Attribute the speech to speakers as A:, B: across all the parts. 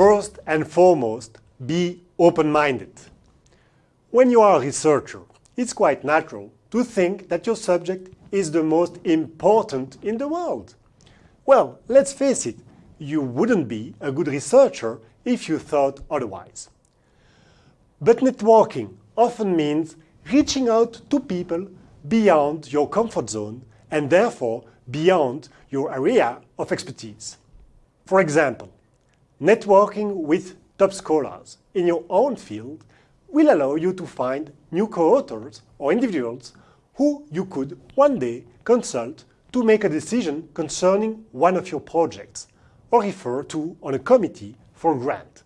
A: First and foremost, be open-minded. When you are a researcher, it's quite natural to think that your subject is the most important in the world. Well, let's face it, you wouldn't be a good researcher if you thought otherwise. But networking often means reaching out to people beyond your comfort zone and therefore beyond your area of expertise. For example, networking with top scholars in your own field will allow you to find new co-authors or individuals who you could one day consult to make a decision concerning one of your projects or refer to on a committee for a grant,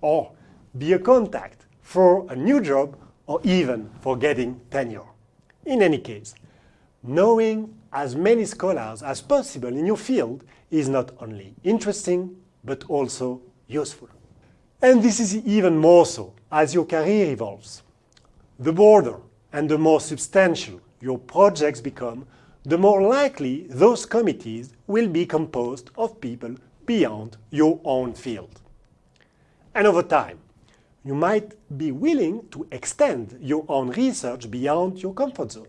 A: or be a contact for a new job or even for getting tenure. In any case, knowing as many scholars as possible in your field is not only interesting, but also useful. And this is even more so as your career evolves. The broader and the more substantial your projects become, the more likely those committees will be composed of people beyond your own field. And over time, you might be willing to extend your own research beyond your comfort zone.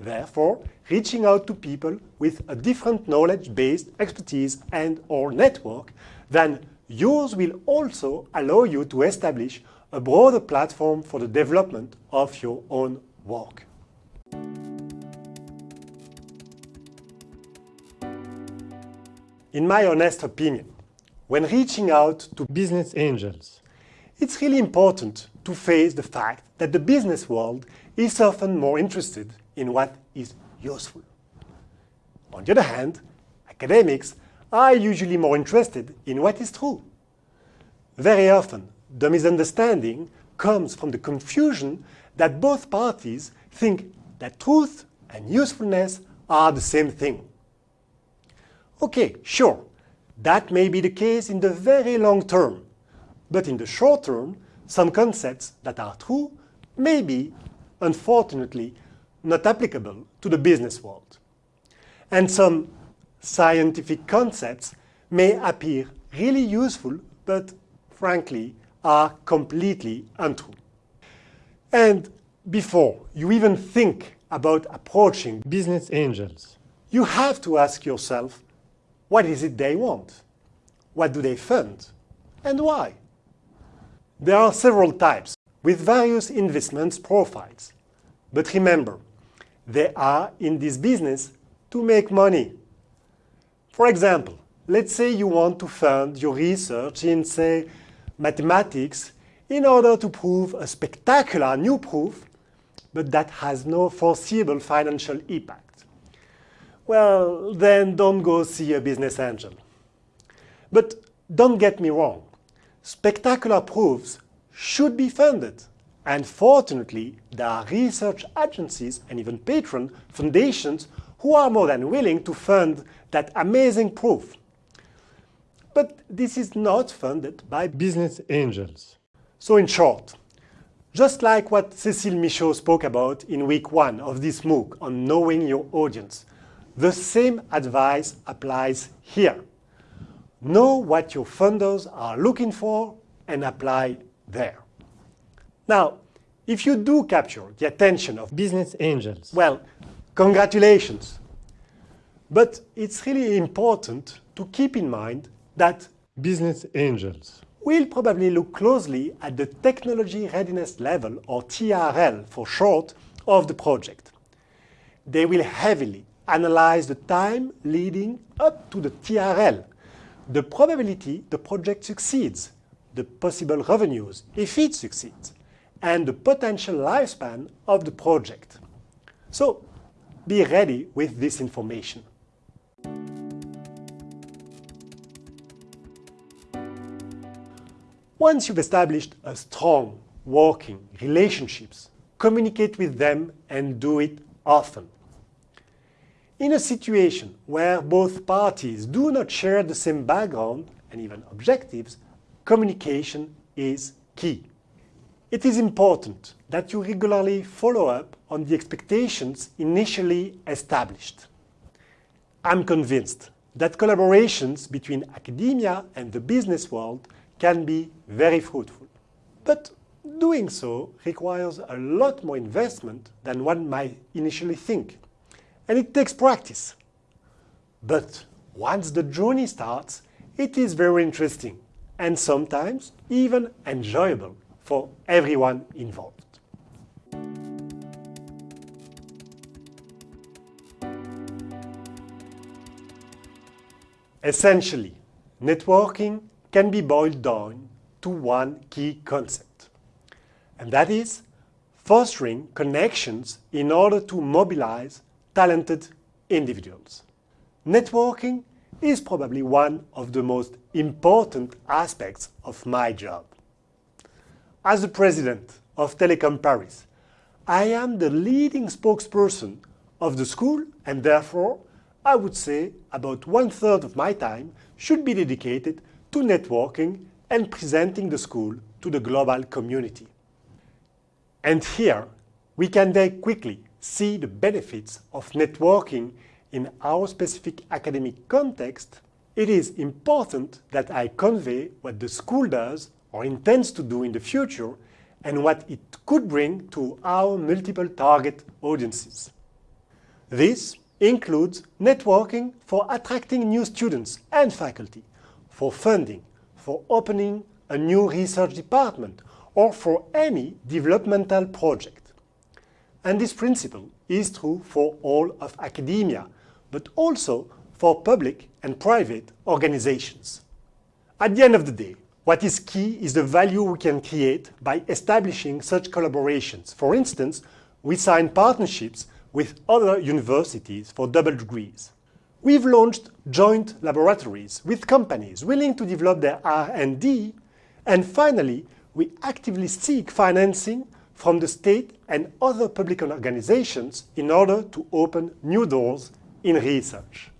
A: Therefore, reaching out to people with a different knowledge-based expertise and or network than yours will also allow you to establish a broader platform for the development of your own work. In my honest opinion, when reaching out to business angels, it's really important to face the fact that the business world is often more interested in what is useful. On the other hand, academics are usually more interested in what is true. Very often, the misunderstanding comes from the confusion that both parties think that truth and usefulness are the same thing. Okay, sure, that may be the case in the very long term, but in the short term, some concepts that are true may be, unfortunately, not applicable to the business world. And some scientific concepts may appear really useful, but frankly, are completely untrue. And before you even think about approaching business angels, you have to ask yourself, what is it they want? What do they fund? And why? There are several types with various investment profiles. But remember, they are in this business to make money. For example, let's say you want to fund your research in, say, mathematics in order to prove a spectacular new proof, but that has no foreseeable financial impact. Well, then don't go see a business angel. But don't get me wrong, spectacular proofs should be funded. And fortunately, there are research agencies and even patron foundations who are more than willing to fund that amazing proof. But this is not funded by business angels. So in short, just like what Cécile Michaud spoke about in week one of this MOOC on knowing your audience, the same advice applies here. Know what your funders are looking for and apply there. Now, if you do capture the attention of business angels, well, congratulations. But it's really important to keep in mind that business angels will probably look closely at the technology readiness level, or TRL for short, of the project. They will heavily analyze the time leading up to the TRL, the probability the project succeeds, the possible revenues if it succeeds, and the potential lifespan of the project. So be ready with this information. Once you've established a strong working relationships, communicate with them and do it often. In a situation where both parties do not share the same background and even objectives, communication is key. It is important that you regularly follow up on the expectations initially established. I'm convinced that collaborations between academia and the business world can be very fruitful. But doing so requires a lot more investment than one might initially think. And it takes practice. But once the journey starts, it is very interesting and sometimes even enjoyable for everyone involved. Essentially, networking can be boiled down to one key concept, and that is fostering connections in order to mobilize talented individuals. Networking is probably one of the most important aspects of my job. As the president of Telecom Paris, I am the leading spokesperson of the school and therefore I would say about one-third of my time should be dedicated to networking and presenting the school to the global community. And here, we can very quickly see the benefits of networking in our specific academic context, it is important that I convey what the school does or intends to do in the future and what it could bring to our multiple target audiences. This includes networking for attracting new students and faculty, for funding, for opening a new research department, or for any developmental project. And this principle is true for all of academia, but also for public and private organizations. At the end of the day, what is key is the value we can create by establishing such collaborations. For instance, we sign partnerships with other universities for double degrees. We've launched joint laboratories with companies willing to develop their R&D, and finally, we actively seek financing from the state and other public organizations in order to open new doors in research.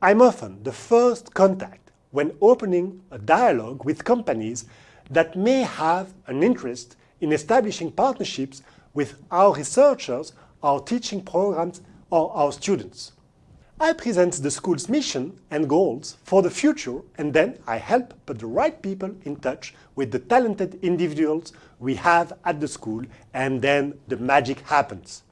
A: I'm often the first contact when opening a dialogue with companies that may have an interest in establishing partnerships with our researchers, our teaching programs, or our students. I present the school's mission and goals for the future and then I help put the right people in touch with the talented individuals we have at the school and then the magic happens.